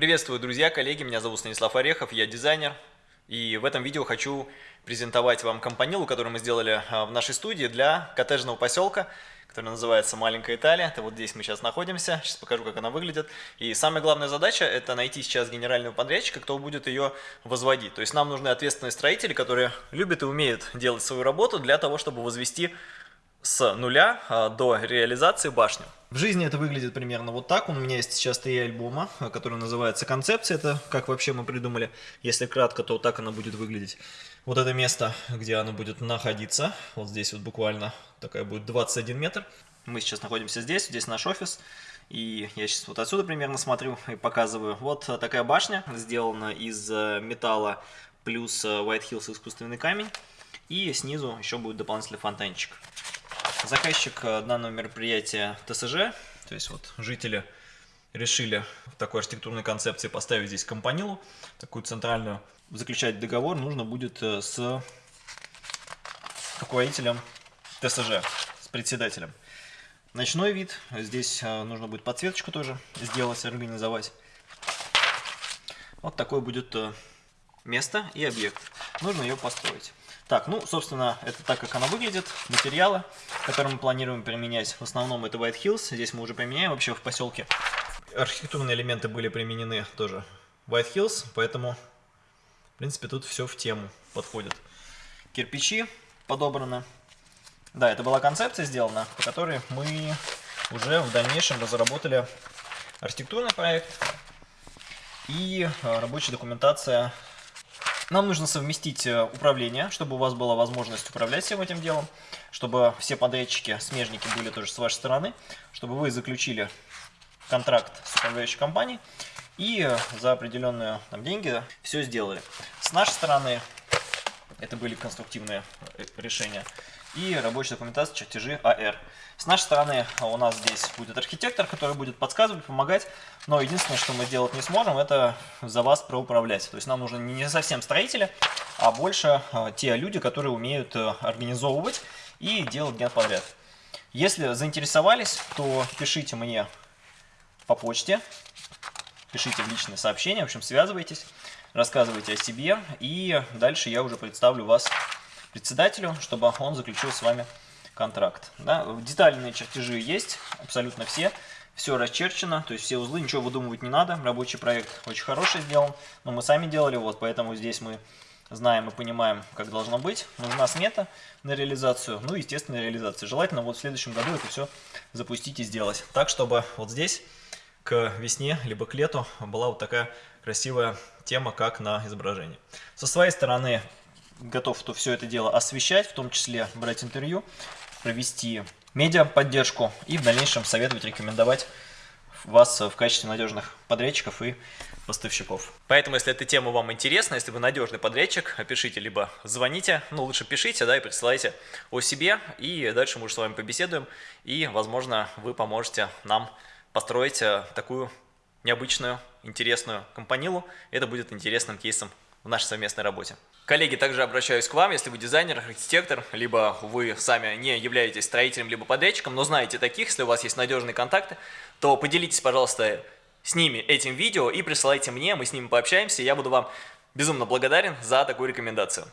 Приветствую, друзья, коллеги, меня зовут Станислав Орехов, я дизайнер. И в этом видео хочу презентовать вам компанилу, которую мы сделали а, в нашей студии для коттеджного поселка, который называется «Маленькая Италия». Это вот здесь мы сейчас находимся, сейчас покажу, как она выглядит. И самая главная задача – это найти сейчас генерального подрядчика, кто будет ее возводить. То есть нам нужны ответственные строители, которые любят и умеют делать свою работу для того, чтобы возвести с нуля а, до реализации башню. В жизни это выглядит примерно вот так. У меня есть сейчас три альбома, а, который называется «Концепция». Это как вообще мы придумали. Если кратко, то так она будет выглядеть. Вот это место, где оно будет находиться. Вот здесь вот буквально такая будет 21 метр. Мы сейчас находимся здесь, здесь наш офис. И я сейчас вот отсюда примерно смотрю и показываю. Вот такая башня, сделана из металла плюс White Hills искусственный камень. И снизу еще будет дополнительный фонтанчик. Заказчик э, данного мероприятия ТСЖ, то есть вот жители решили в такой архитектурной концепции поставить здесь компанилу, такую центральную. Заключать договор нужно будет э, с руководителем ТСЖ, с председателем. Ночной вид, здесь э, нужно будет подсветочку тоже сделать, организовать. Вот такое будет место и объект. Нужно ее построить. Так, ну, собственно, это так, как она выглядит. Материалы, которые мы планируем применять, в основном это White Hills. Здесь мы уже применяем вообще в поселке. Архитектурные элементы были применены тоже White Hills, поэтому, в принципе, тут все в тему подходит. Кирпичи подобраны. Да, это была концепция сделана, по которой мы уже в дальнейшем разработали архитектурный проект и а, рабочая документация нам нужно совместить э, управление, чтобы у вас была возможность управлять всем этим делом, чтобы все подрядчики, смежники были тоже с вашей стороны, чтобы вы заключили контракт с управляющей компанией и за определенные там, деньги все сделали. С нашей стороны это были конструктивные э, решения и рабочая документация чертежи АР. С нашей стороны у нас здесь будет архитектор, который будет подсказывать, помогать, но единственное, что мы сделать не сможем, это за вас проуправлять. То есть нам нужны не совсем строители, а больше а, те люди, которые умеют э, организовывать и делать дня подряд. Если заинтересовались, то пишите мне по почте, пишите в личные сообщения, в общем, связывайтесь, рассказывайте о себе, и дальше я уже представлю вас председателю, чтобы он заключил с вами контракт. Да? Детальные чертежи есть, абсолютно все. Все расчерчено, то есть все узлы, ничего выдумывать не надо. Рабочий проект очень хороший сделан, но мы сами делали, вот, поэтому здесь мы знаем и понимаем, как должно быть. Нужна смета на реализацию, ну естественно реализация. Желательно вот в следующем году это все запустить и сделать. Так, чтобы вот здесь к весне, либо к лету была вот такая красивая тема, как на изображении. Со своей стороны готов то все это дело освещать, в том числе брать интервью, провести медиа-поддержку и в дальнейшем советовать, рекомендовать вас в качестве надежных подрядчиков и поставщиков. Поэтому, если эта тема вам интересна, если вы надежный подрядчик, пишите, либо звоните, ну лучше пишите, да, и присылайте о себе, и дальше мы уже с вами побеседуем, и, возможно, вы поможете нам построить э, такую необычную, интересную компанилу. Это будет интересным кейсом в нашей совместной работе. Коллеги, также обращаюсь к вам, если вы дизайнер, архитектор, либо вы сами не являетесь строителем, либо подрядчиком, но знаете таких, если у вас есть надежные контакты, то поделитесь, пожалуйста, с ними этим видео и присылайте мне, мы с ними пообщаемся, я буду вам безумно благодарен за такую рекомендацию.